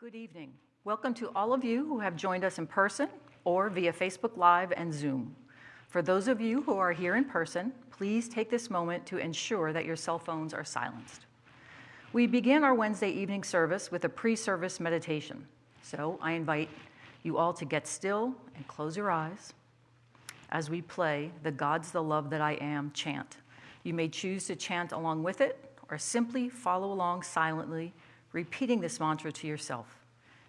Good evening. Welcome to all of you who have joined us in person or via Facebook Live and Zoom. For those of you who are here in person, please take this moment to ensure that your cell phones are silenced. We begin our Wednesday evening service with a pre-service meditation. So I invite you all to get still and close your eyes as we play the God's the Love That I Am chant. You may choose to chant along with it or simply follow along silently, repeating this mantra to yourself.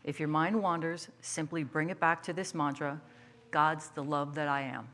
If your mind wanders, simply bring it back to this mantra God's the love that I am.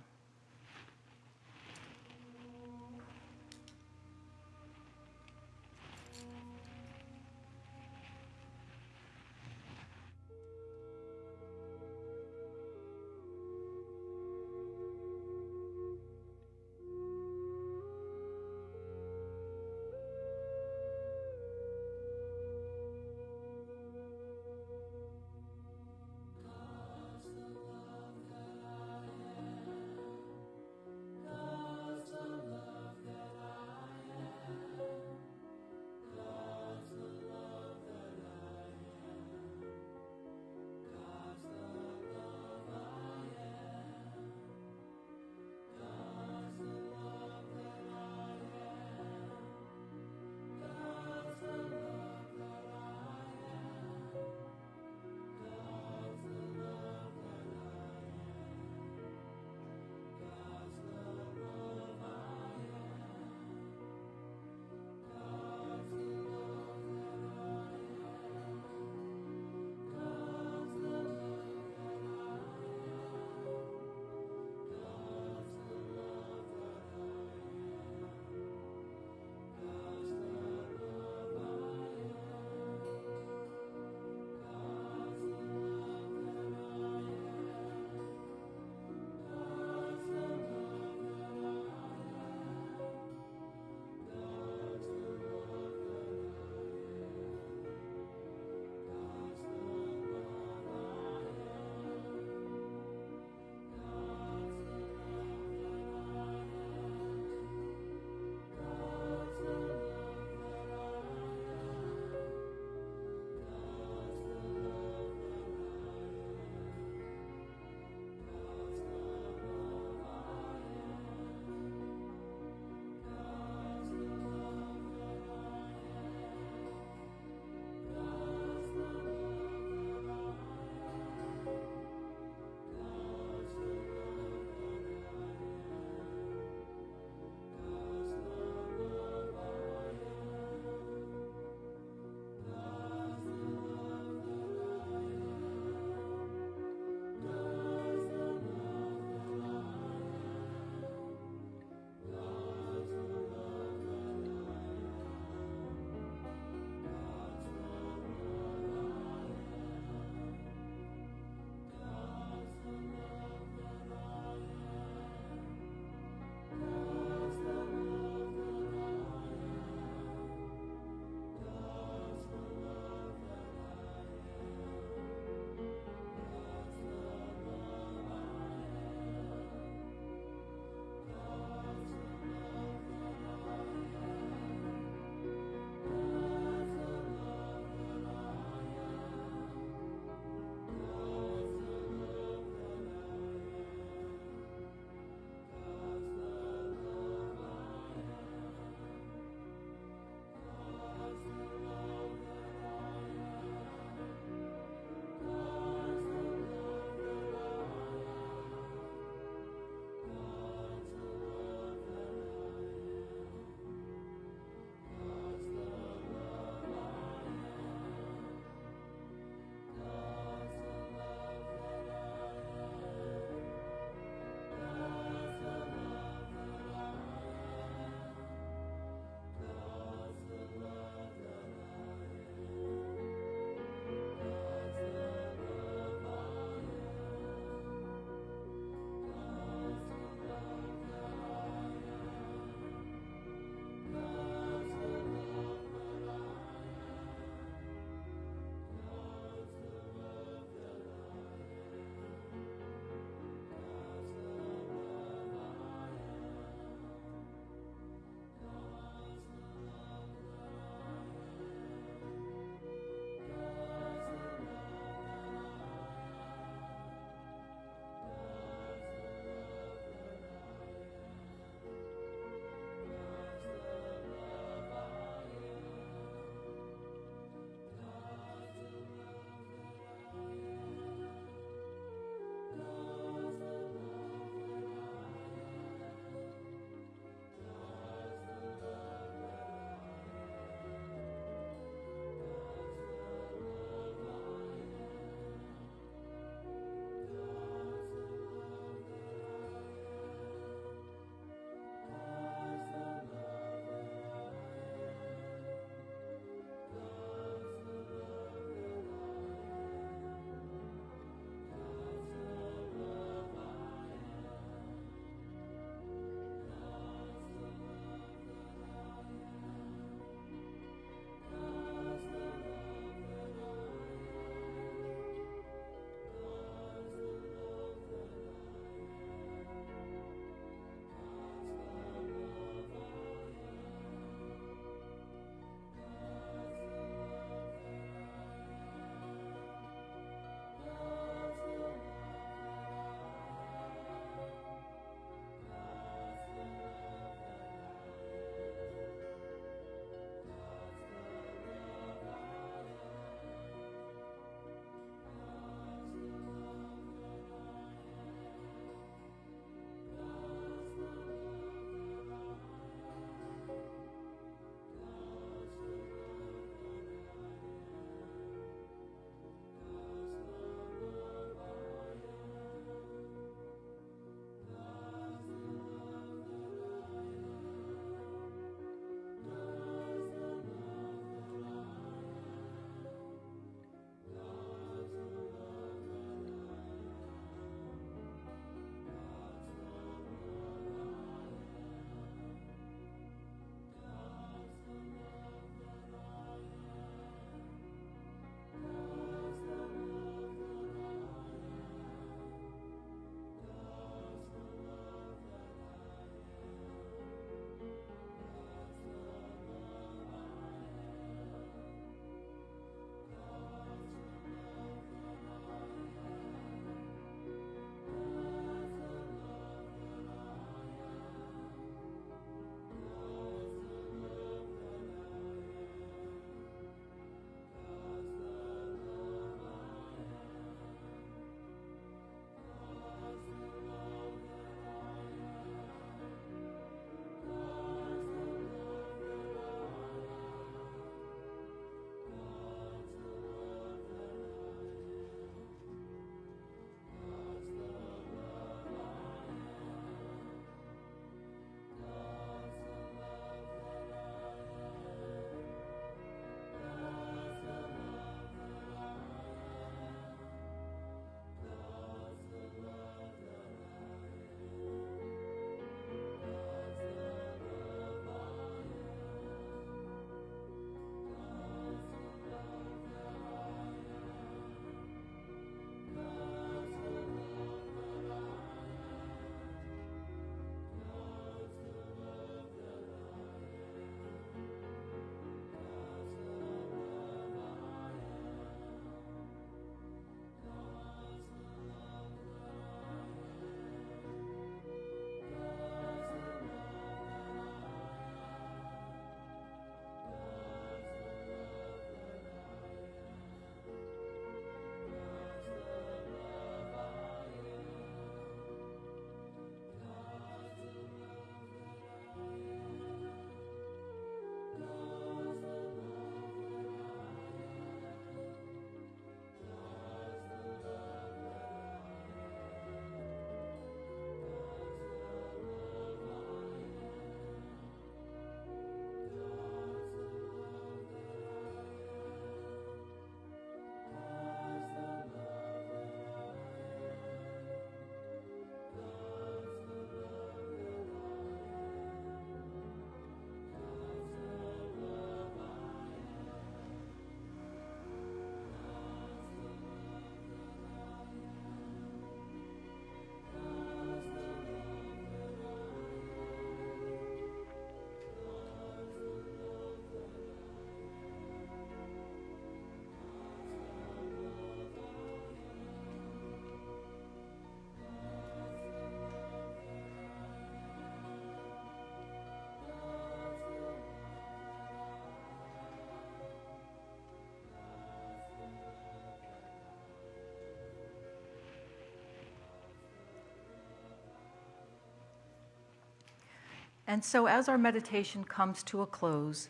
And so, as our meditation comes to a close,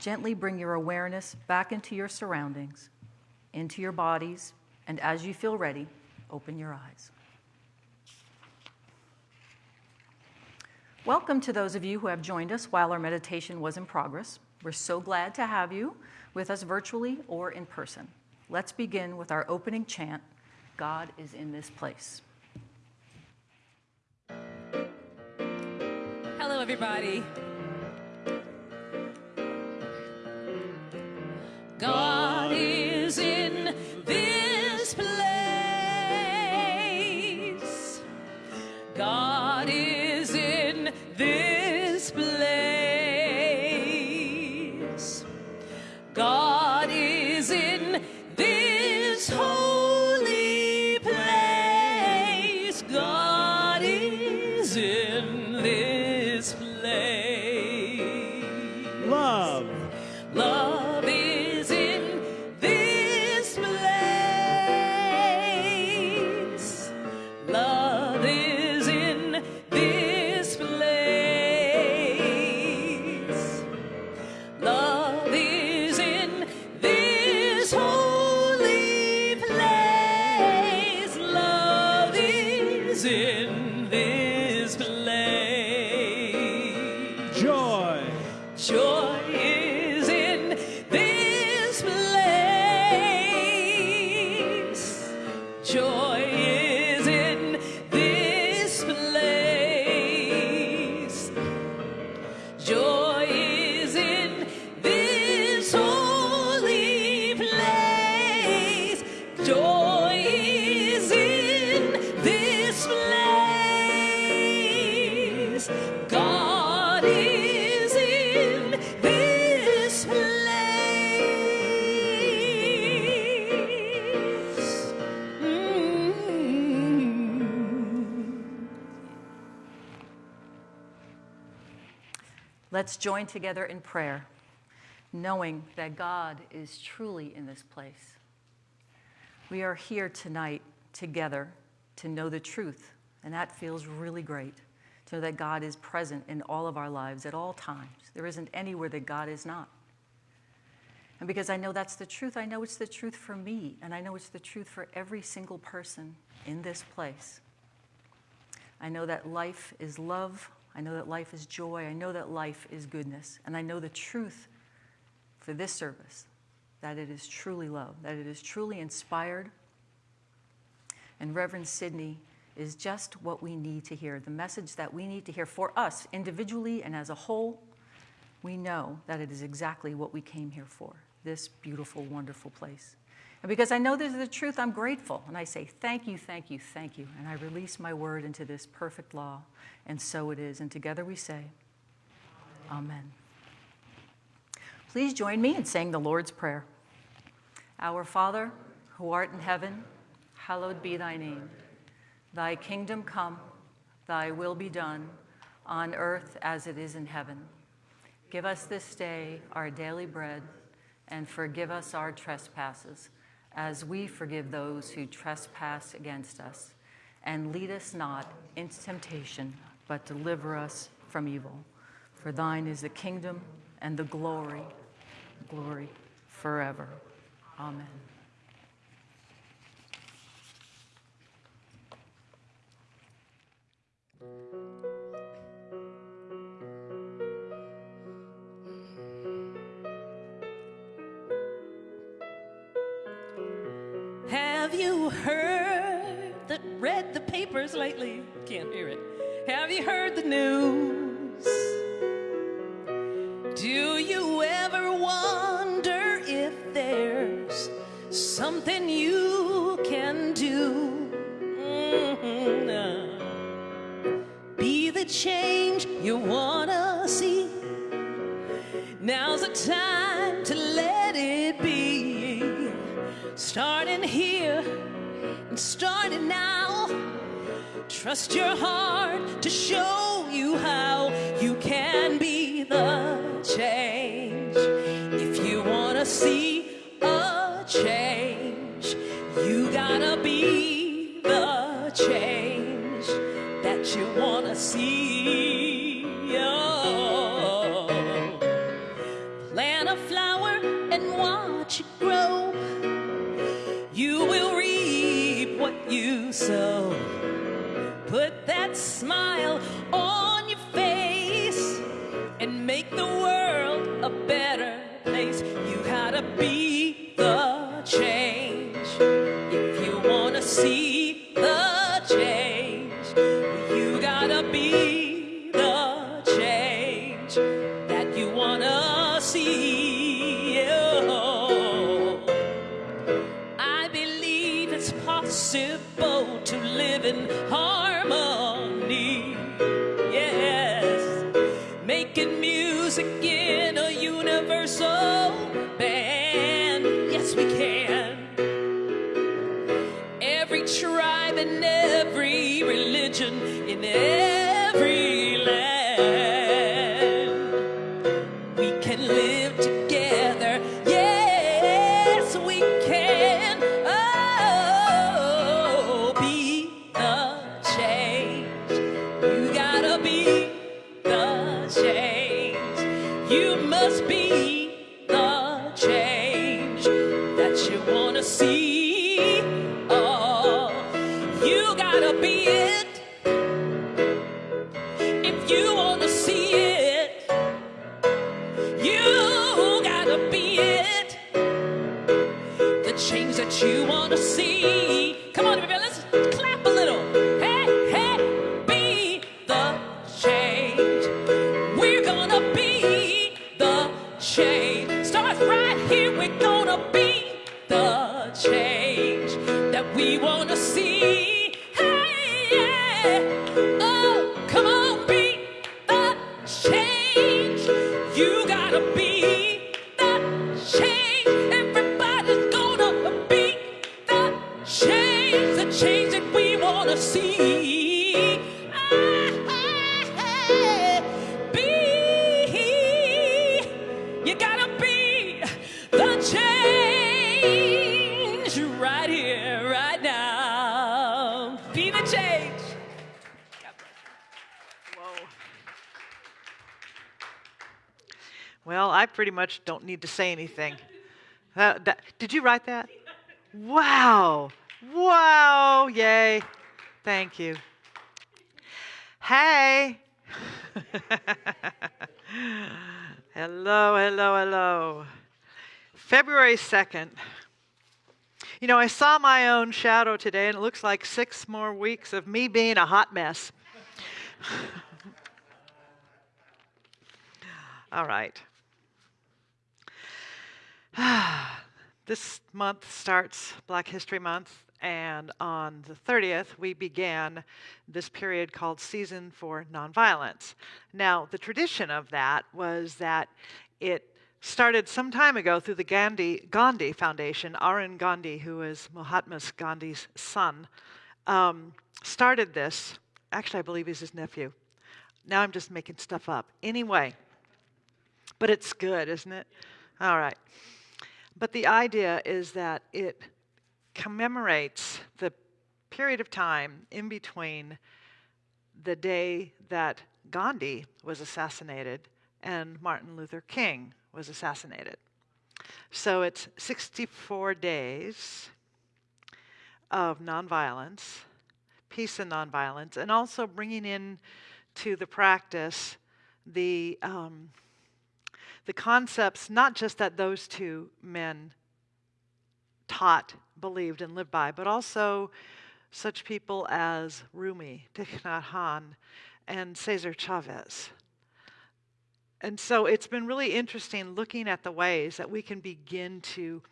gently bring your awareness back into your surroundings, into your bodies, and as you feel ready, open your eyes. Welcome to those of you who have joined us while our meditation was in progress. We're so glad to have you with us virtually or in person. Let's begin with our opening chant God is in this place. Hello, everybody. God join together in prayer, knowing that God is truly in this place. We are here tonight together to know the truth, and that feels really great. To know that God is present in all of our lives at all times. There isn't anywhere that God is not. And because I know that's the truth, I know it's the truth for me, and I know it's the truth for every single person in this place. I know that life is love. I know that life is joy. I know that life is goodness. And I know the truth for this service that it is truly love, that it is truly inspired. And Reverend Sidney is just what we need to hear, the message that we need to hear for us individually and as a whole. We know that it is exactly what we came here for this beautiful, wonderful place. And because I know this is the truth, I'm grateful. And I say, Thank you, thank you, thank you. And I release my word into this perfect law. And so it is. And together we say, Amen. Please join me in saying the Lord's Prayer. Our Father, who art in heaven, hallowed be thy name. Thy kingdom come, thy will be done, on earth as it is in heaven. Give us this day our daily bread, and forgive us our trespasses, as we forgive those who trespass against us. And lead us not into temptation, but deliver us from evil. For thine is the kingdom and the glory, glory forever. Amen. Have you heard that read the papers lately? Can't hear it. Have you heard the news? Do you ever wonder if there's something you can do? Mhm, uh, Be the change you wanna see. Now's the time starting here and starting now. Trust your heart to show you how you can be the change. If you want to see a change, you gotta be the change that you want to see. Oh. Plant a flower and watch it grow. You will reap what you sow. Put that smile on your face and make the world a better place. You gotta be Be the change. Well, I pretty much don't need to say anything. That- that- did you write that? Wow. Wow. Yay. Thank you. Hey. hello, hello, hello. February 2nd. You know, I saw my own shadow today, and it looks like six more weeks of me being a hot mess. All right. this month starts Black History Month, and on the 30th, we began this period called Season for Nonviolence. Now, the tradition of that was that it started some time ago through the Gandhi, Gandhi Foundation. Arun Gandhi, who is Mahatma Gandhi's son, um, started this. Actually, I believe he's his nephew. Now I'm just making stuff up. Anyway, but it's good, isn't it? All right. But the idea is that it commemorates the period of time in between the day that Gandhi was assassinated and Martin Luther King was assassinated. So it's 64 days of nonviolence, peace and nonviolence, and also bringing in to the practice the um, the concepts not just that those two men taught, believed, and lived by, but also such people as Rumi, Thich Nhat Hanh, and Cesar Chavez. And so it's been really interesting looking at the ways that we can begin to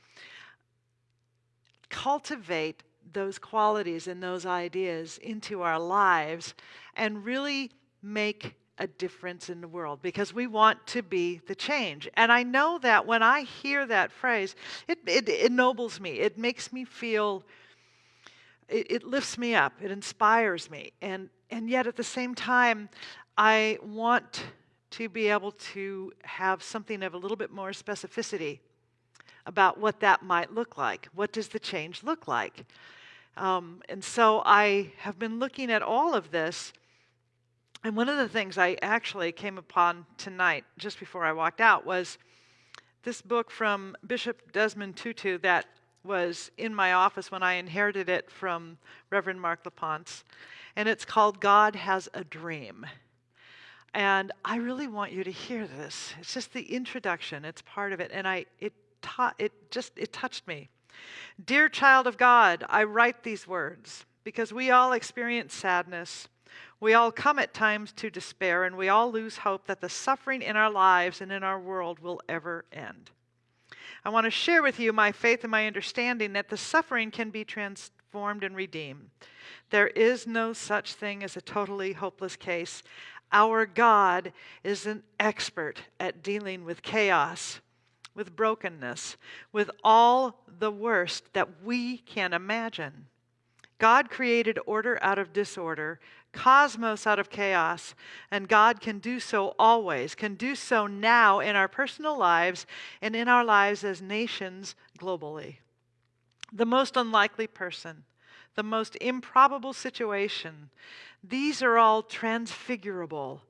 cultivate those qualities and those ideas into our lives and really make a difference in the world because we want to be the change. And I know that when I hear that phrase, it, it ennobles me. It makes me feel, it, it lifts me up, it inspires me. And, and yet at the same time, I want to be able to have something of a little bit more specificity about what that might look like. What does the change look like? Um, and so I have been looking at all of this. And one of the things I actually came upon tonight, just before I walked out, was this book from Bishop Desmond Tutu that was in my office when I inherited it from Reverend Mark LaPonce, and it's called God Has a Dream. And I really want you to hear this. It's just the introduction, it's part of it, and I it ta- it just it touched me. Dear child of God, I write these words because we all experience sadness. We all come at times to despair, and we all lose hope that the suffering in our lives and in our world will ever end. I want to share with you my faith and my understanding that the suffering can be transformed and redeemed. There is no such thing as a totally hopeless case. Our God is an expert at dealing with chaos, with brokenness, with all the worst that we can imagine. God created order out of disorder, cosmos out of chaos, and God can do so always, can do so now in our personal lives and in our lives as nations globally. The most unlikely person, the most improbable situation, these are all transfigurable.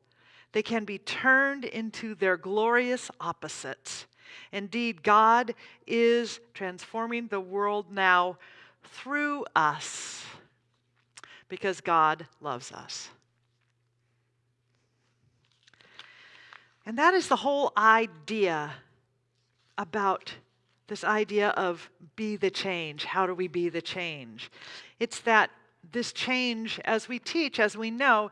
They can be turned into their glorious opposites. Indeed, God is transforming the world now through us because God loves us. And that is the whole idea about this idea of be the change. How do we be the change? It's that this change, as we teach, as we know,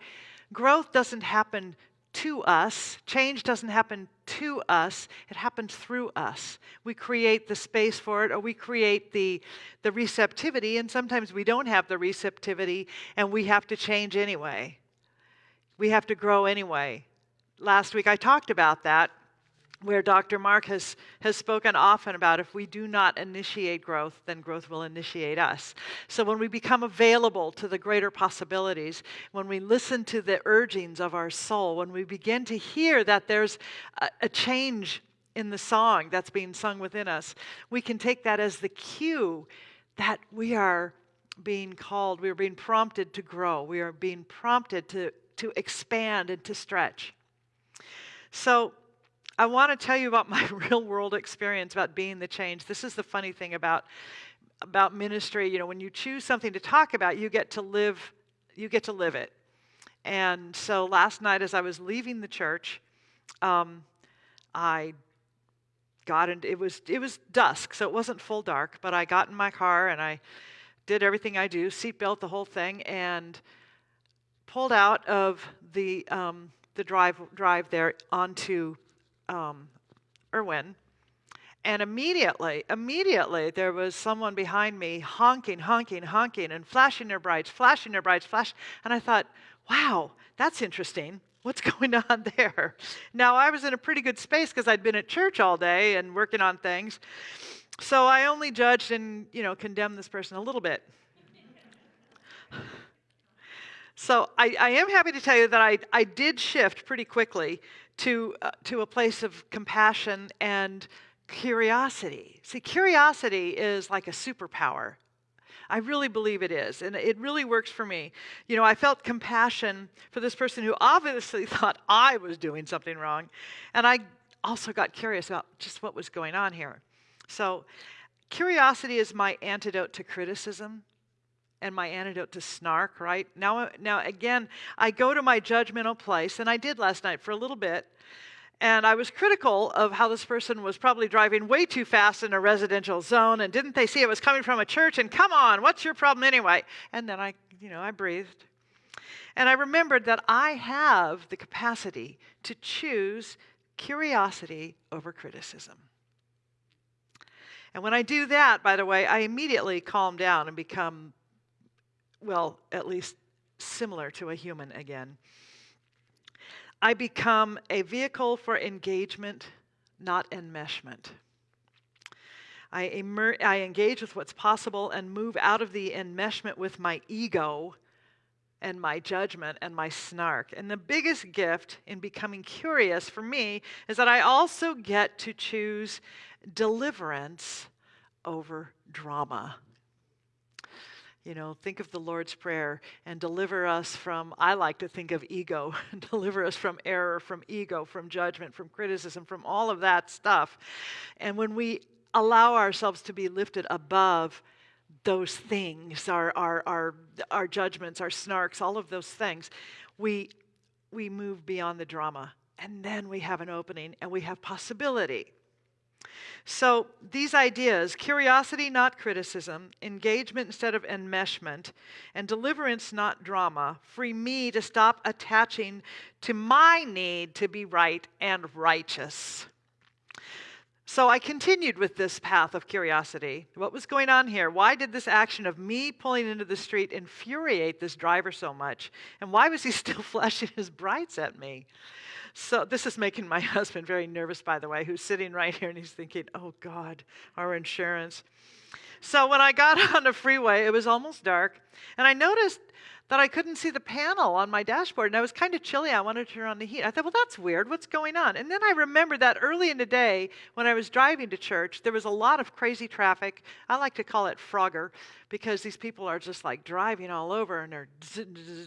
growth doesn't happen to us, change doesn't happen to us, it happens through us. We create the space for it or we create the, the receptivity, and sometimes we don't have the receptivity and we have to change anyway. We have to grow anyway. Last week I talked about that where Dr. Mark has, has spoken often about if we do not initiate growth, then growth will initiate us. So when we become available to the greater possibilities, when we listen to the urgings of our soul, when we begin to hear that there's a, a change in the song that's being sung within us, we can take that as the cue that we are being called, we are being prompted to grow, we are being prompted to, to expand and to stretch. So, I want to tell you about my real world experience about being the change. This is the funny thing about about ministry. You know, when you choose something to talk about, you get to live you get to live it. And so last night, as I was leaving the church, um, I got in, it was it was dusk, so it wasn't full dark. But I got in my car and I did everything I do, seatbelt, the whole thing, and pulled out of the um, the drive drive there onto um, Irwin. And immediately, immediately, there was someone behind me honking, honking, honking, and flashing their brights, flashing their brights, flash. And I thought, wow, that's interesting. What's going on there? Now, I was in a pretty good space because I'd been at church all day and working on things. So I only judged and, you know, condemned this person a little bit. so I, I, am happy to tell you that I, I did shift pretty quickly to, uh, to a place of compassion and curiosity. See, curiosity is like a superpower. I really believe it is, and it really works for me. You know, I felt compassion for this person who obviously thought I was doing something wrong, and I also got curious about just what was going on here. So, curiosity is my antidote to criticism and my antidote to snark, right? Now, uh, now again, I go to my judgmental place, and I did last night for a little bit. And I was critical of how this person was probably driving way too fast in a residential zone. And didn't they see it was coming from a church? And come on, what's your problem anyway? And then I, you know, I breathed. And I remembered that I have the capacity to choose curiosity over criticism. And when I do that, by the way, I immediately calm down and become well, at least similar to a human again. I become a vehicle for engagement, not enmeshment. I, emer- I engage with what's possible and move out of the enmeshment with my ego and my judgment and my snark. And the biggest gift in becoming curious for me is that I also get to choose deliverance over drama. You know, think of the Lord's Prayer and deliver us from, I like to think of ego, deliver us from error, from ego, from judgment, from criticism, from all of that stuff. And when we allow ourselves to be lifted above those things, our, our, our, our judgments, our snarks, all of those things, we, we move beyond the drama. And then we have an opening and we have possibility. So, these ideas curiosity, not criticism, engagement instead of enmeshment, and deliverance, not drama free me to stop attaching to my need to be right and righteous. So I continued with this path of curiosity. What was going on here? Why did this action of me pulling into the street infuriate this driver so much? And why was he still flashing his brights at me? So this is making my husband very nervous, by the way, who's sitting right here and he's thinking, oh God, our insurance. So when I got on the freeway, it was almost dark, and I noticed that I couldn't see the panel on my dashboard, and I was kind of chilly. I wanted to turn on the heat. I thought, well, that's weird. What's going on? And then I remembered that early in the day, when I was driving to church, there was a lot of crazy traffic. I like to call it Frogger because these people are just like driving all over and they're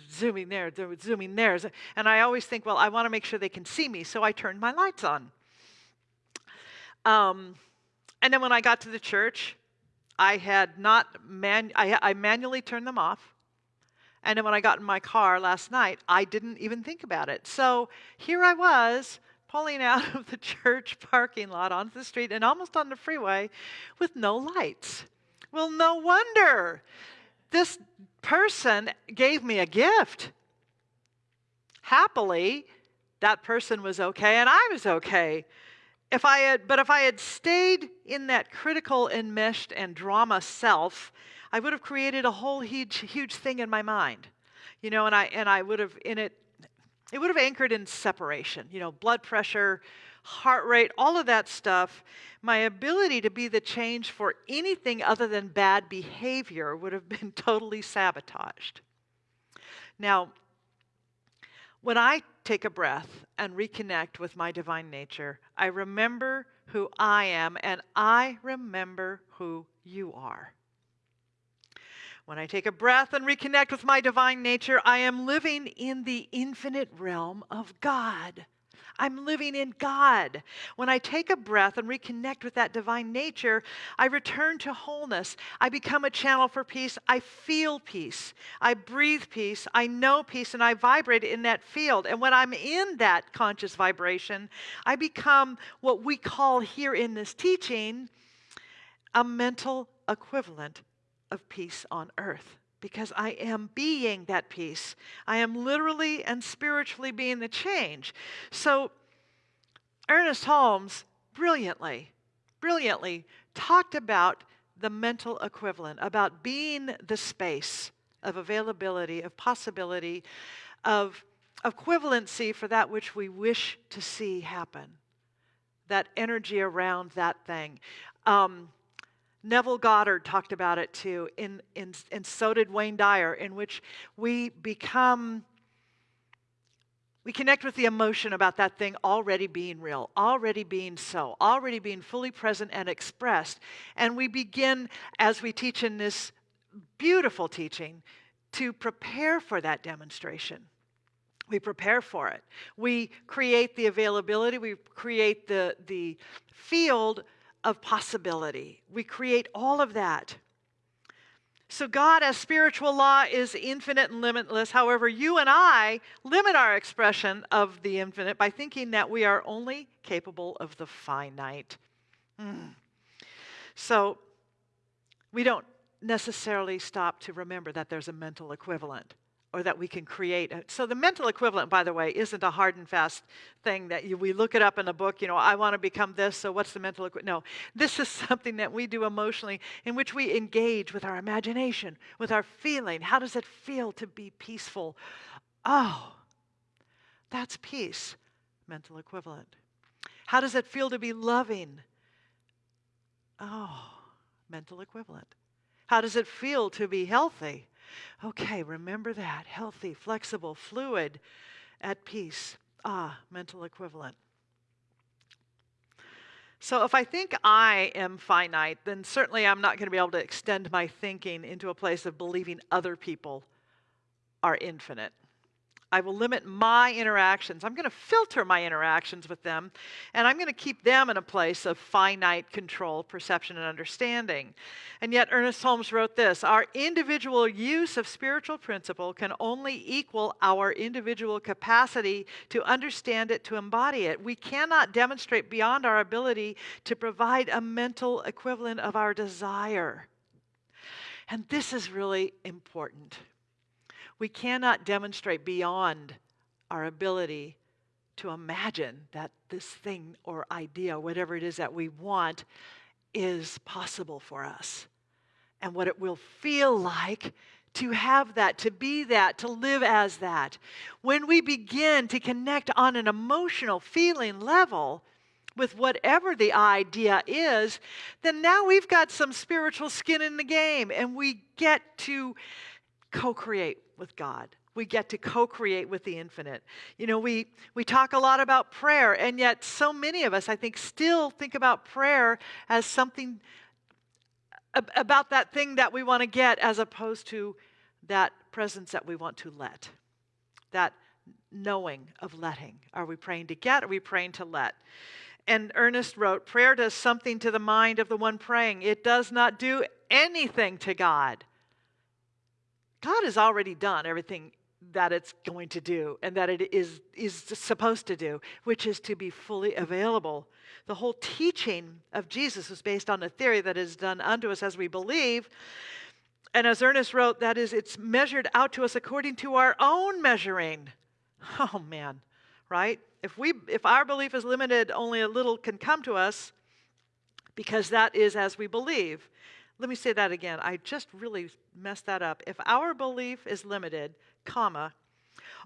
zooming there, they're zooming there. And I always think, well, I want to make sure they can see me, so I turned my lights on. Um, and then when I got to the church, I had not man, I, I manually turned them off. And then when I got in my car last night, I didn't even think about it. So here I was pulling out of the church parking lot onto the street and almost on the freeway with no lights. Well, no wonder. This person gave me a gift. Happily, that person was okay and I was okay. If I had, but if I had stayed in that critical, enmeshed, and drama self, I would have created a whole huge, huge thing in my mind, you know, and I and I would have in it, it would have anchored in separation, you know, blood pressure, heart rate, all of that stuff. My ability to be the change for anything other than bad behavior would have been totally sabotaged. Now, when I take a breath and reconnect with my divine nature, I remember who I am and I remember who you are. When I take a breath and reconnect with my divine nature, I am living in the infinite realm of God. I'm living in God. When I take a breath and reconnect with that divine nature, I return to wholeness. I become a channel for peace. I feel peace. I breathe peace. I know peace, and I vibrate in that field. And when I'm in that conscious vibration, I become what we call here in this teaching a mental equivalent of peace on earth because I am being that peace. I am literally and spiritually being the change. So, Ernest Holmes brilliantly, brilliantly talked about the mental equivalent, about being the space of availability, of possibility, of equivalency for that which we wish to see happen, that energy around that thing. Um, Neville Goddard talked about it too, in, in, and so did Wayne Dyer, in which we become, we connect with the emotion about that thing already being real, already being so, already being fully present and expressed. And we begin, as we teach in this beautiful teaching, to prepare for that demonstration. We prepare for it. We create the availability, we create the, the field of possibility. We create all of that. So, God, as spiritual law, is infinite and limitless. However, you and I limit our expression of the infinite by thinking that we are only capable of the finite. Mm. So, we don't necessarily stop to remember that there's a mental equivalent or that we can create. So the mental equivalent, by the way, isn't a hard and fast thing that you, we look it up in a book, you know, I want to become this, so what's the mental equivalent? No, this is something that we do emotionally in which we engage with our imagination, with our feeling. How does it feel to be peaceful? Oh, that's peace, mental equivalent. How does it feel to be loving? Oh, mental equivalent. How does it feel to be healthy? Okay, remember that. Healthy, flexible, fluid, at peace. Ah, mental equivalent. So if I think I am finite, then certainly I'm not going to be able to extend my thinking into a place of believing other people are infinite. I will limit my interactions. I'm going to filter my interactions with them, and I'm going to keep them in a place of finite control, perception, and understanding. And yet, Ernest Holmes wrote this Our individual use of spiritual principle can only equal our individual capacity to understand it, to embody it. We cannot demonstrate beyond our ability to provide a mental equivalent of our desire. And this is really important. We cannot demonstrate beyond our ability to imagine that this thing or idea, whatever it is that we want, is possible for us and what it will feel like to have that, to be that, to live as that. When we begin to connect on an emotional feeling level with whatever the idea is, then now we've got some spiritual skin in the game and we get to co create with God. We get to co create with the infinite. You know, we, we talk a lot about prayer, and yet so many of us, I think, still think about prayer as something about that thing that we want to get as opposed to that presence that we want to let. That knowing of letting. Are we praying to get? Are we praying to let? And Ernest wrote, Prayer does something to the mind of the one praying. It does not do anything to God. God has already done everything that it's going to do and that it is, is supposed to do, which is to be fully available. The whole teaching of Jesus is based on a theory that is done unto us as we believe. And as Ernest wrote, that is, it's measured out to us according to our own measuring. Oh man, right? If we if our belief is limited, only a little can come to us because that is as we believe. Let me say that again. I just really messed that up. If our belief is limited, comma,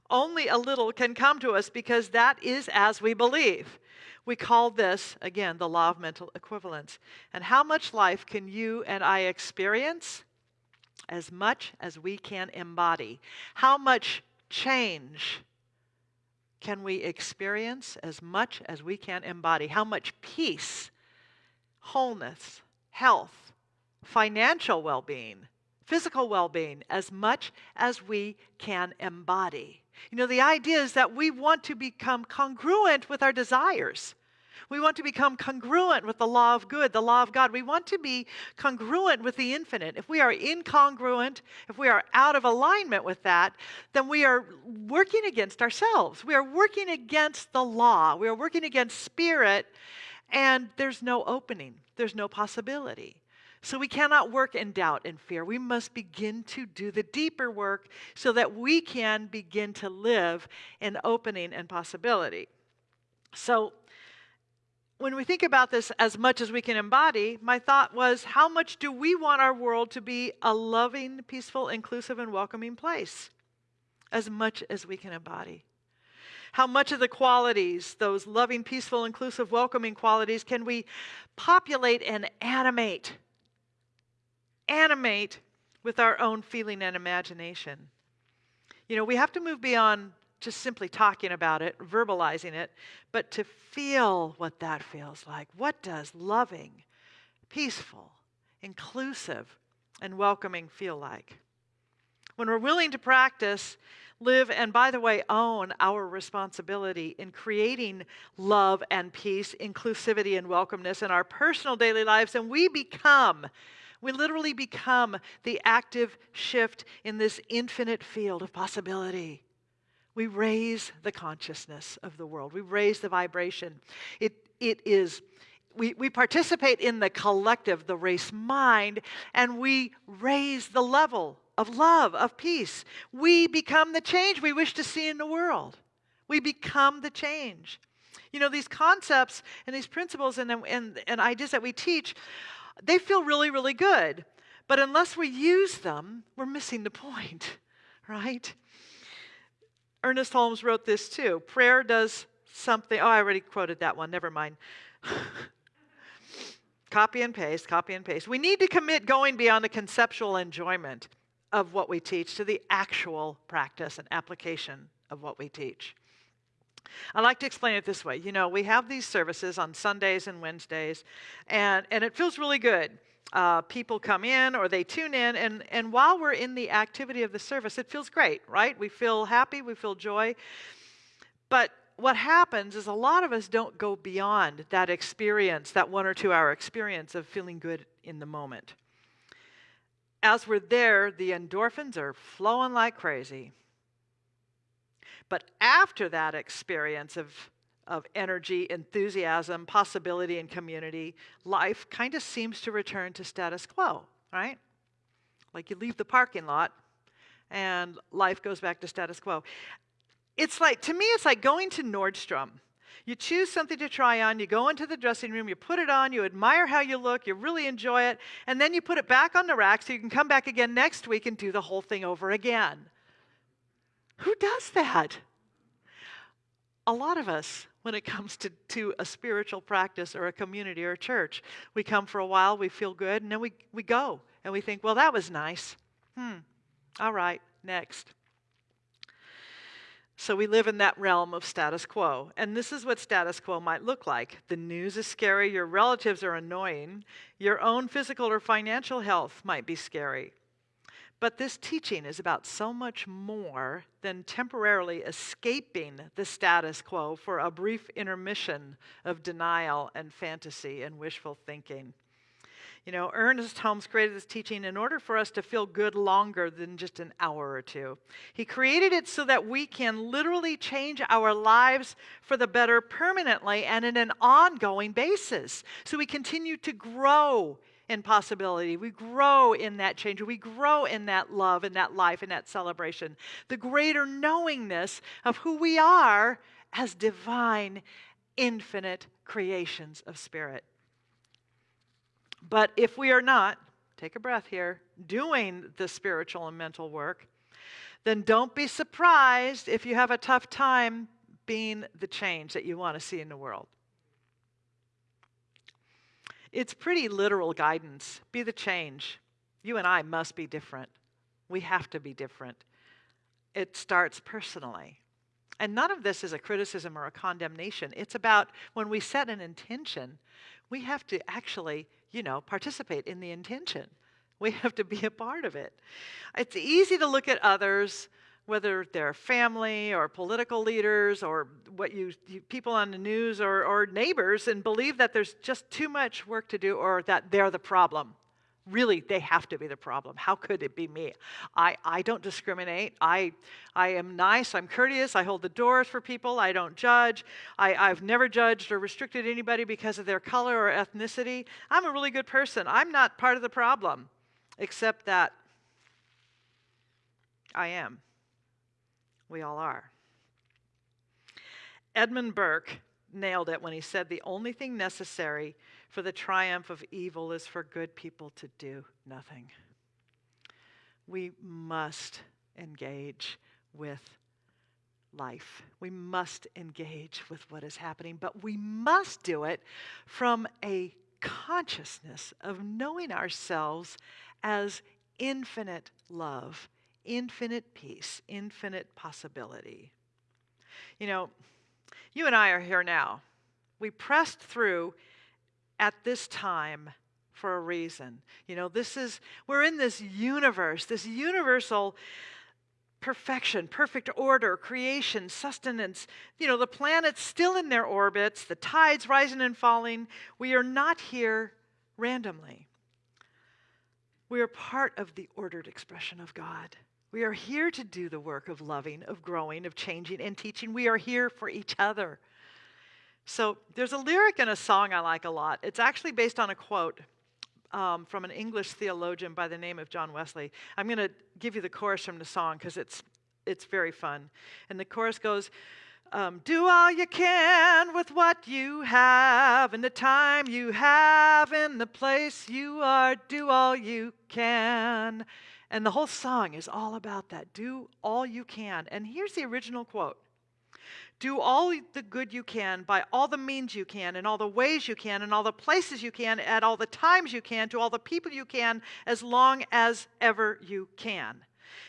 only a little can come to us because that is as we believe. We call this, again, the law of mental equivalence. And how much life can you and I experience? As much as we can embody. How much change can we experience? As much as we can embody. How much peace, wholeness, health, financial well being, physical well being, as much as we can embody. You know, the idea is that we want to become congruent with our desires. We want to become congruent with the law of good, the law of God. We want to be congruent with the infinite. If we are incongruent, if we are out of alignment with that, then we are working against ourselves. We are working against the law. We are working against spirit, and there's no opening, there's no possibility. So we cannot work in doubt and fear. We must begin to do the deeper work so that we can begin to live in opening and possibility. So when we think about this as much as we can embody, my thought was how much do we want our world to be a loving, peaceful, inclusive, and welcoming place? As much as we can embody. How much of the qualities, those loving, peaceful, inclusive, welcoming qualities, can we populate and animate animate with our own feeling and imagination. You know, we have to move beyond just simply talking about it, verbalizing it, but to feel what that feels like. What does loving, peaceful, inclusive, and welcoming feel like? When we're willing to practice, live, and by the way, own our responsibility in creating love and peace, inclusivity and welcomeness in our personal daily lives, and we become we literally become the active shift in this infinite field of possibility. We raise the consciousness of the world, we raise the vibration. It, it is. We, we participate in the collective, the race mind, and we raise the level of love, of peace. We become the change we wish to see in the world. We become the change. You know, these concepts and these principles and, and, and ideas that we teach they feel really, really good. But unless we use them, we're missing the point, right? Ernest Holmes wrote this too. Prayer does something. Oh, I already quoted that one. Never mind. copy and paste, copy and paste. We need to commit going beyond the conceptual enjoyment of what we teach to the actual practice and application of what we teach. I like to explain it this way. You know, we have these services on Sundays and Wednesdays, and, and it feels really good. Uh, people come in or they tune in, and, and while we're in the activity of the service, it feels great, right? We feel happy, we feel joy. But what happens is a lot of us don't go beyond that experience, that one or two hour experience of feeling good in the moment. As we're there, the endorphins are flowing like crazy. But after that experience of, of energy, enthusiasm, possibility, and community, life kind of seems to return to status quo, right? Like you leave the parking lot and life goes back to status quo. It's like, to me, it's like going to Nordstrom. You choose something to try on, you go into the dressing room, you put it on, you admire how you look, you really enjoy it, and then you put it back on the rack so you can come back again next week and do the whole thing over again. Who does that? A lot of us, when it comes to, to a spiritual practice or a community or a church, we come for a while, we feel good, and then we, we go and we think, well, that was nice. Hmm, all right, next. So we live in that realm of status quo. And this is what status quo might look like. The news is scary, your relatives are annoying, your own physical or financial health might be scary. But this teaching is about so much more than temporarily escaping the status quo for a brief intermission of denial and fantasy and wishful thinking. You know, Ernest Holmes created this teaching in order for us to feel good longer than just an hour or two. He created it so that we can literally change our lives for the better permanently and in an ongoing basis. So we continue to grow in possibility. We grow in that change. We grow in that love and that life and that celebration. The greater knowingness of who we are as divine, infinite creations of spirit. But if we are not, take a breath here, doing the spiritual and mental work, then don't be surprised if you have a tough time being the change that you want to see in the world. It's pretty literal guidance. Be the change. You and I must be different. We have to be different. It starts personally. And none of this is a criticism or a condemnation. It's about when we set an intention, we have to actually you know, participate in the intention. We have to be a part of it. It's easy to look at others, whether they're family or political leaders or what you, you, people on the news or, or neighbors, and believe that there's just too much work to do or that they're the problem. Really they have to be the problem. How could it be me? I, I don't discriminate. I, I am nice. I'm courteous. I hold the doors for people. I don't judge. I, i've never judged or restricted anybody because of their color or ethnicity. I'm a really good person. I'm not part of the problem except that i am we all are edmund burke nailed it when he said the only thing necessary for the triumph of evil is for good people to do nothing. We must engage with life. We must engage with what is happening, but we must do it from a consciousness of knowing ourselves as infinite love, infinite peace, infinite possibility. You know, you and I are here now. We pressed through at this time for a reason. You know, this is, we're in this universe, this universal perfection, perfect order, creation, sustenance. You know, the planets still in their orbits, the tides rising and falling. We are not here randomly. We are part of the ordered expression of God. We are here to do the work of loving, of growing, of changing, and teaching. We are here for each other. So there's a lyric in a song I like a lot. It's actually based on a quote um, from an English theologian by the name of John Wesley. I'm going to give you the chorus from the song because it's, it's very fun. And the chorus goes, um, Do all you can with what you have, and the time you have, in the place you are. Do all you can. And the whole song is all about that. Do all you can. And here's the original quote do all the good you can by all the means you can, in all the ways you can, in all the places you can, at all the times you can, to all the people you can, as long as ever you can.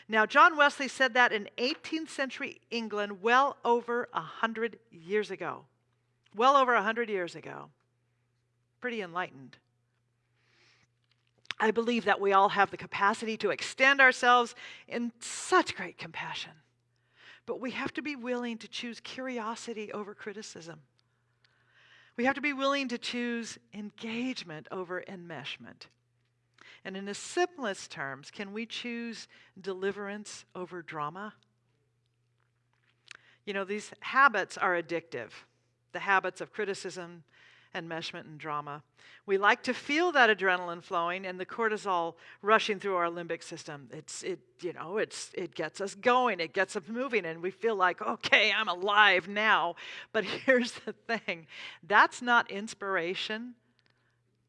Now, John Wesley said that in 18th century England well over a 100 years ago. Well over a 100 years ago. Pretty enlightened. I believe that we all have the capacity to extend ourselves in such great compassion. But we have to be willing to choose curiosity over criticism. We have to be willing to choose engagement over enmeshment. And in the simplest terms, can we choose deliverance over drama? You know, these habits are addictive the habits of criticism, enmeshment, and drama. We like to feel that adrenaline flowing and the cortisol rushing through our limbic system. It's, it, you know, it's, it gets us going, it gets us moving, and we feel like, okay, I'm alive now. But here's the thing that's not inspiration,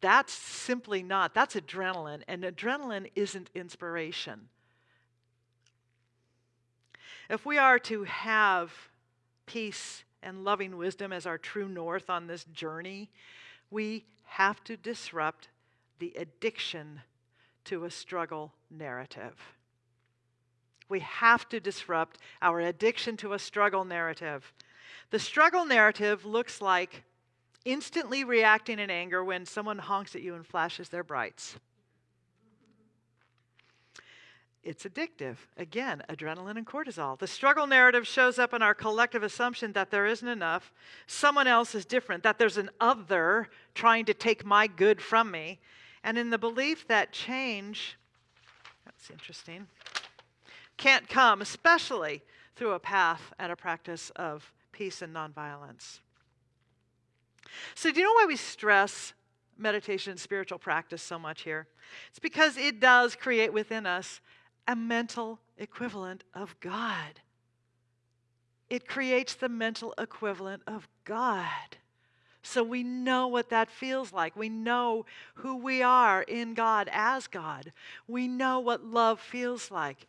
that's simply not. That's adrenaline, and adrenaline isn't inspiration. If we are to have peace and loving wisdom as our true north on this journey, we have to disrupt the addiction to a struggle narrative. We have to disrupt our addiction to a struggle narrative. The struggle narrative looks like instantly reacting in anger when someone honks at you and flashes their brights. It's addictive. Again, adrenaline and cortisol. The struggle narrative shows up in our collective assumption that there isn't enough, someone else is different, that there's an other trying to take my good from me, and in the belief that change, that's interesting, can't come, especially through a path and a practice of peace and nonviolence. So, do you know why we stress meditation and spiritual practice so much here? It's because it does create within us a mental equivalent of God. It creates the mental equivalent of God. So we know what that feels like. We know who we are in God as God. We know what love feels like.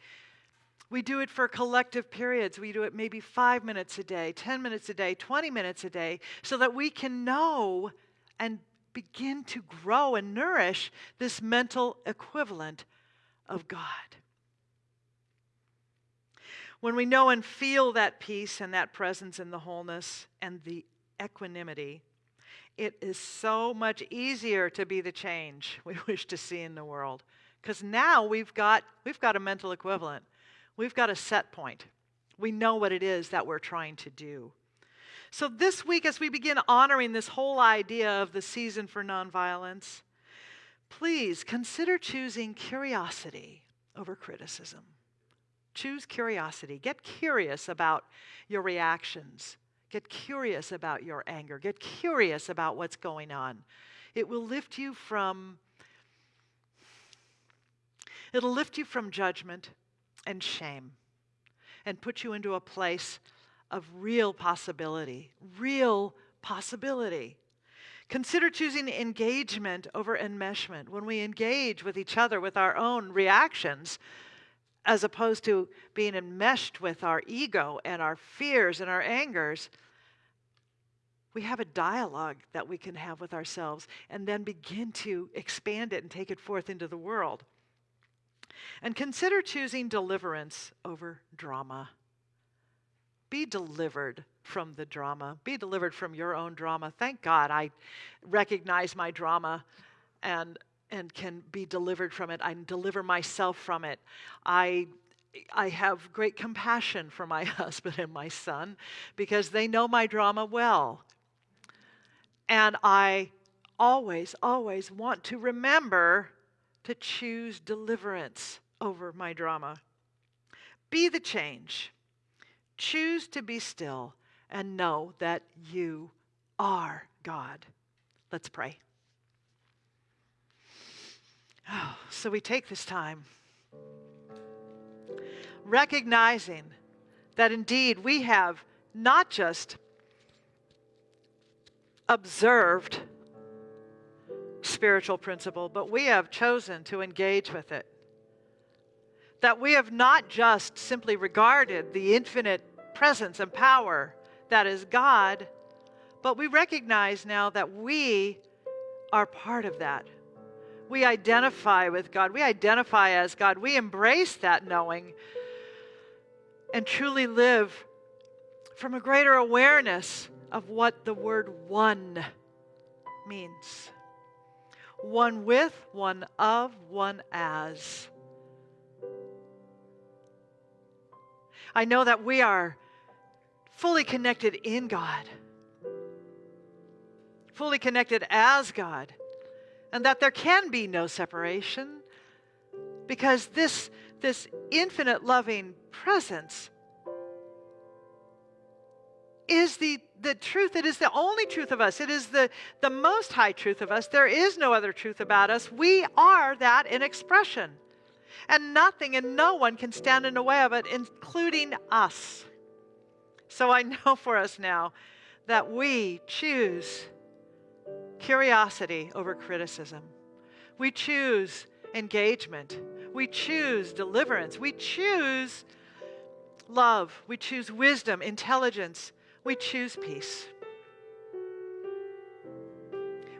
We do it for collective periods. We do it maybe five minutes a day, 10 minutes a day, 20 minutes a day, so that we can know and begin to grow and nourish this mental equivalent of God. When we know and feel that peace and that presence and the wholeness and the equanimity, it is so much easier to be the change we wish to see in the world. Because now we've got, we've got a mental equivalent. We've got a set point. We know what it is that we're trying to do. So, this week, as we begin honoring this whole idea of the season for nonviolence, please consider choosing curiosity over criticism. Choose curiosity. Get curious about your reactions. Get curious about your anger. Get curious about what's going on. It will lift you from it'll lift you from judgment and shame and put you into a place of real possibility, real possibility. Consider choosing engagement over enmeshment. When we engage with each other with our own reactions, as opposed to being enmeshed with our ego and our fears and our angers, we have a dialogue that we can have with ourselves and then begin to expand it and take it forth into the world. And consider choosing deliverance over drama. Be delivered from the drama. Be delivered from your own drama. Thank God I recognize my drama and and can be delivered from it. I deliver myself from it. I I have great compassion for my husband and my son because they know my drama well. And I always, always want to remember to choose deliverance over my drama. Be the change. Choose to be still and know that you are God. Let's pray. Oh, so we take this time recognizing that indeed we have not just observed spiritual principle, but we have chosen to engage with it. That we have not just simply regarded the infinite presence and power that is God, but we recognize now that we are part of that We identify with God. We identify as God. We embrace that knowing and truly live from a greater awareness of what the word one means one with, one of, one as. I know that we are fully connected in God, fully connected as God, and that there can be no separation because this, this infinite loving presence is the, the truth. It is the only truth of us. It is the, the most high truth of us. There is no other truth about us. We are that in expression. And nothing and no one can stand in the way of it, including us. So I know for us now that we choose curiosity over criticism. We choose engagement. We choose deliverance. We choose love. We choose wisdom, intelligence, we choose peace.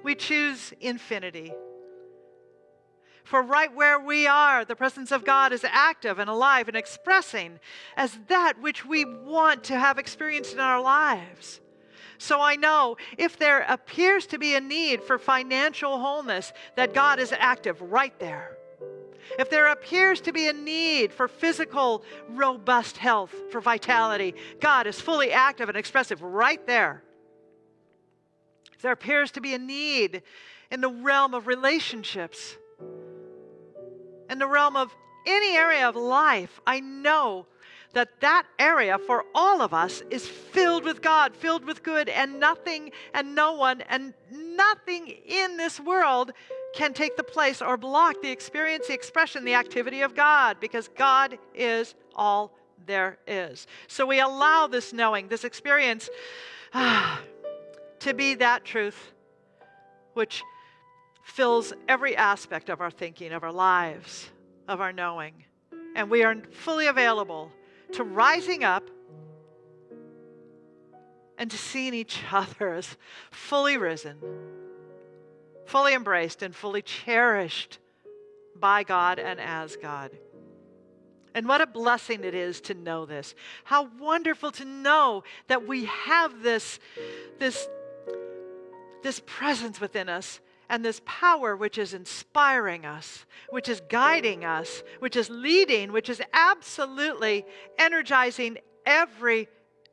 We choose infinity. For right where we are, the presence of God is active and alive and expressing as that which we want to have experienced in our lives. So I know if there appears to be a need for financial wholeness, that God is active right there. If there appears to be a need for physical, robust health, for vitality, God is fully active and expressive right there. If there appears to be a need in the realm of relationships, in the realm of any area of life, I know that that area for all of us is filled with God, filled with good, and nothing and no one and nothing in this world can take the place or block the experience, the expression, the activity of God because God is all there is. So we allow this knowing, this experience, ah, to be that truth which fills every aspect of our thinking, of our lives, of our knowing. And we are fully available to rising up and to seeing each other as fully risen, fully embraced, and fully cherished by God and as God. And what a blessing it is to know this. How wonderful to know that we have this, this, this presence within us and this power which is inspiring us, which is guiding us, which is leading, which is absolutely energizing every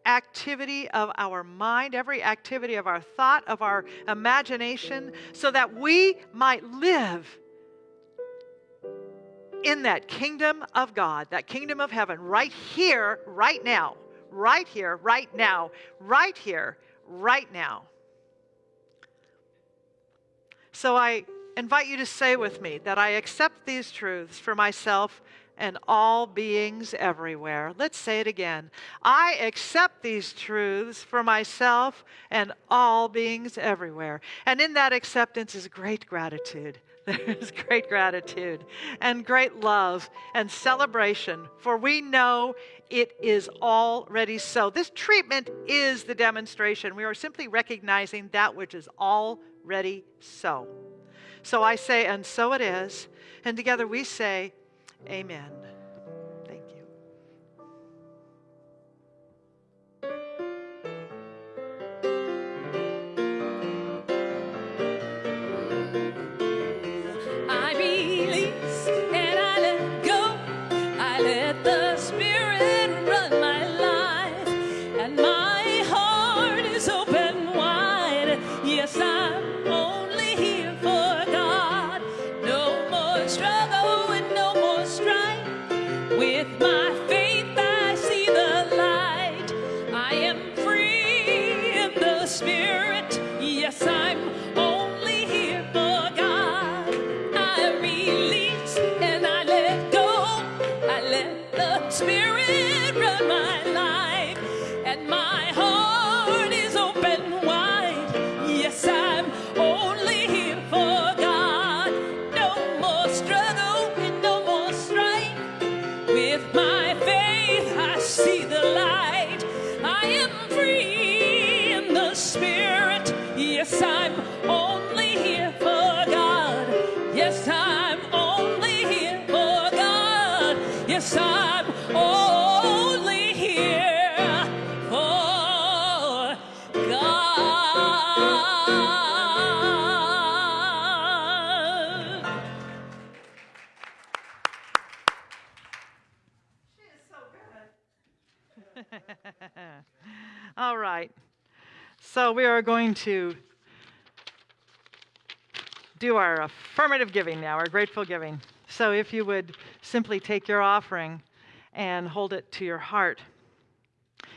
activity of our mind, every activity of our thought, of our imagination, so that we might live in that kingdom of God, that kingdom of heaven, right here, right now, right here, right now, right here, right now. So I invite you to say with me that I accept these truths for myself and all beings everywhere. Let's say it again. I accept these truths for myself and all beings everywhere. And in that acceptance is great gratitude. There's great gratitude and great love and celebration, for we know it is already so. This treatment is the demonstration. We are simply recognizing that which is already so. So I say, and so it is. And together we say, Amen. So we are going to do our affirmative giving now, our grateful giving. So if you would simply take your offering and hold it to your heart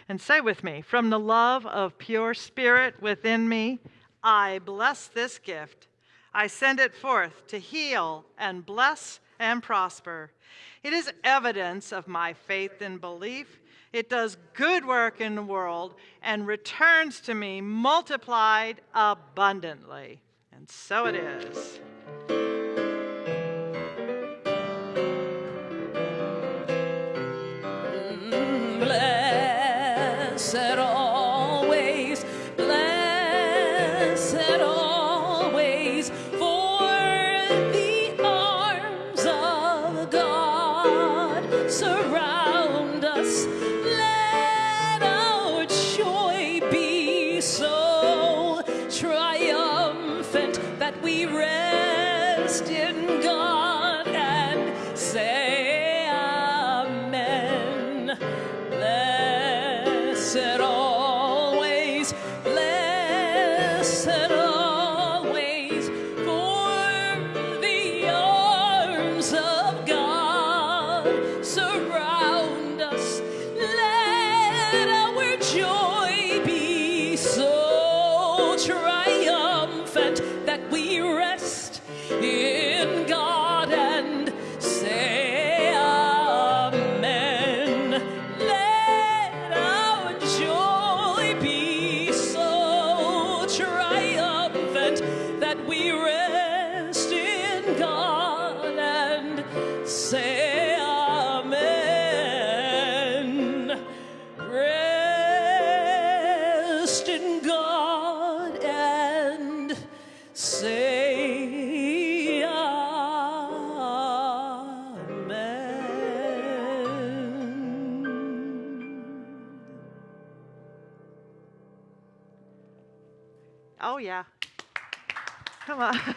and say with me, from the love of pure spirit within me, I bless this gift. I send it forth to heal and bless and prosper. It is evidence of my faith and belief. It does good work in the world and returns to me multiplied abundantly. And so it is.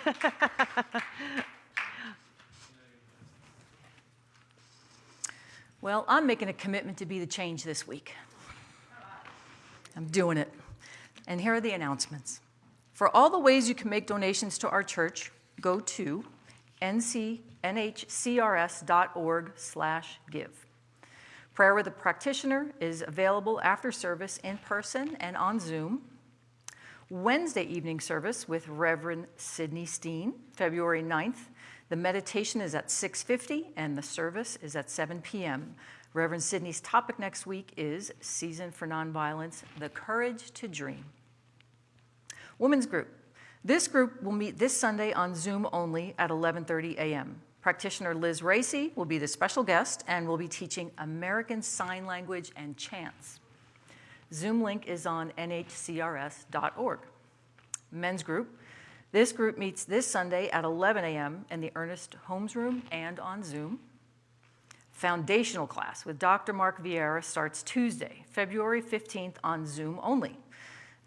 Well, I'm making a commitment to be the change this week. I'm doing it. And here are the announcements. For all the ways you can make donations to our church, go to ncnhcrs.org slash give. Prayer with a practitioner is available after service in person and on Zoom. Wednesday evening service with Reverend Sidney Steen, February 9th. The meditation is at 6:50 and the service is at 7 p.m. Reverend Sidney's topic next week is Season for Nonviolence: The Courage to Dream. Women's group. This group will meet this Sunday on Zoom only at 11:30 a.m. Practitioner Liz Racy will be the special guest and will be teaching American Sign Language and chants. Zoom link is on nhcrs.org. Men's group. This group meets this Sunday at 11 a.m. in the Ernest Holmes Room and on Zoom. Foundational class with Dr. Mark Vieira starts Tuesday, February 15th on Zoom only.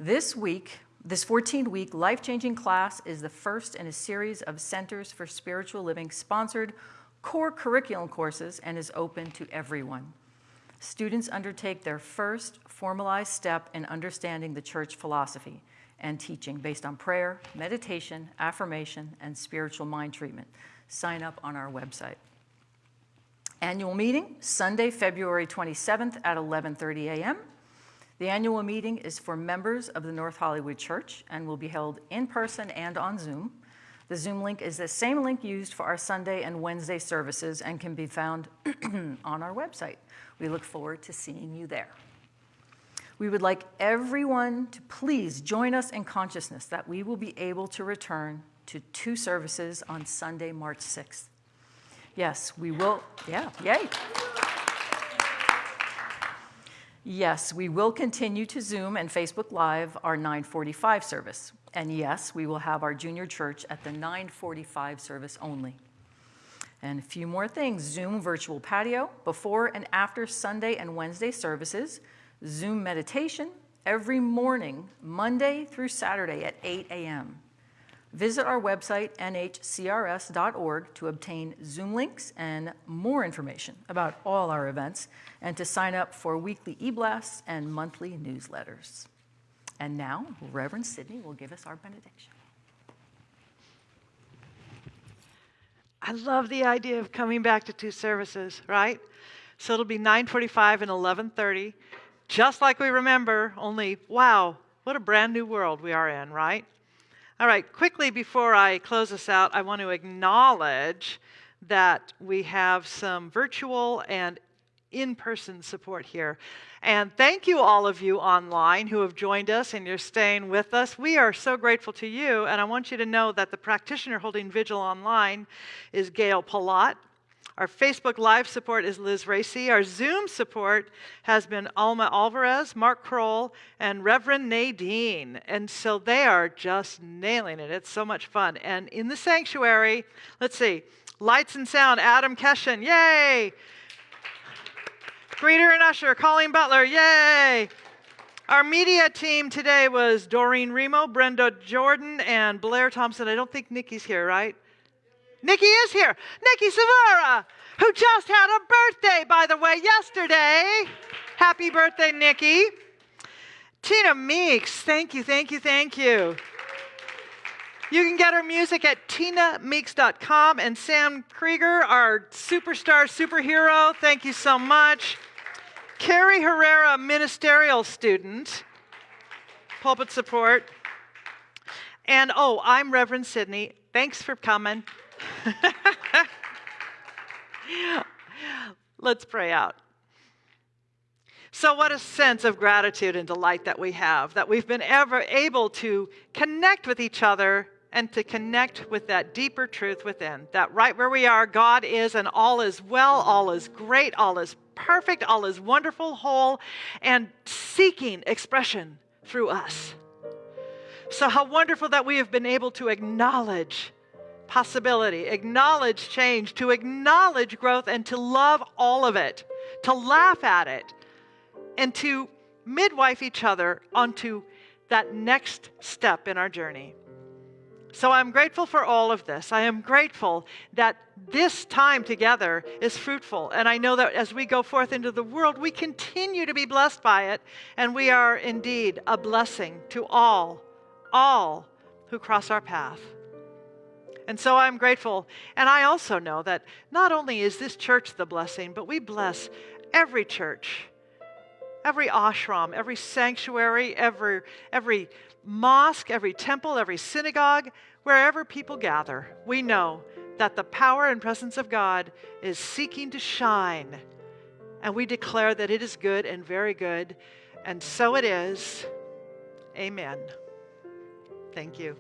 This week, this 14-week life-changing class is the first in a series of Centers for Spiritual Living sponsored core curriculum courses and is open to everyone. Students undertake their first formalized step in understanding the church philosophy and teaching based on prayer, meditation, affirmation, and spiritual mind treatment. Sign up on our website. Annual meeting, Sunday, February 27th at 11:30 a.m. The annual meeting is for members of the North Hollywood Church and will be held in person and on Zoom. The Zoom link is the same link used for our Sunday and Wednesday services and can be found on our website. We look forward to seeing you there. We would like everyone to please join us in consciousness that we will be able to return to two services on Sunday, March 6th. Yes, we will, yeah, yay. Yes, we will continue to Zoom and Facebook Live our 945 service. And yes, we will have our junior church at the 945 service only. And a few more things Zoom virtual patio, before and after Sunday and Wednesday services, Zoom meditation every morning, Monday through Saturday at 8 a.m. Visit our website, nhcrs.org, to obtain Zoom links and more information about all our events and to sign up for weekly e blasts and monthly newsletters. And now, Reverend Sidney will give us our benediction. I love the idea of coming back to two services, right? So it'll be 9:45 and 11:30, just like we remember, only wow, what a brand new world we are in, right? All right, quickly before I close this out, I want to acknowledge that we have some virtual and in person support here. And thank you, all of you online who have joined us and you're staying with us. We are so grateful to you. And I want you to know that the practitioner holding vigil online is Gail Palat. Our Facebook Live support is Liz Racy. Our Zoom support has been Alma Alvarez, Mark Kroll, and Reverend Nadine. And so they are just nailing it. It's so much fun. And in the sanctuary, let's see, lights and sound, Adam Keshen, yay! Greeter and usher, Colleen Butler, yay! Our media team today was Doreen Remo, Brenda Jordan, and Blair Thompson. I don't think Nikki's here, right? Nikki is here. Nikki Savara, who just had a birthday, by the way, yesterday. Happy birthday, Nikki. Tina Meeks, thank you, thank you, thank you. You can get her music at tinameeks.com. And Sam Krieger, our superstar superhero, thank you so much. Carrie Herrera, ministerial student, pulpit support. And oh, I'm Reverend Sidney. Thanks for coming. Let's pray out. So, what a sense of gratitude and delight that we have that we've been ever able to connect with each other and to connect with that deeper truth within. That right where we are, God is, and all is well, all is great, all is perfect, all is wonderful, whole, and seeking expression through us. So, how wonderful that we have been able to acknowledge possibility, acknowledge change, to acknowledge growth, and to love all of it, to laugh at it, and to midwife each other onto that next step in our journey. So I'm grateful for all of this. I am grateful that this time together is fruitful. And I know that as we go forth into the world, we continue to be blessed by it. And we are indeed a blessing to all, all who cross our path. And so I'm grateful. And I also know that not only is this church the blessing, but we bless every church, every ashram, every sanctuary, every, every mosque, every temple, every synagogue, wherever people gather, we know that the power and presence of God is seeking to shine. And we declare that it is good and very good. And so it is. Amen. Thank you.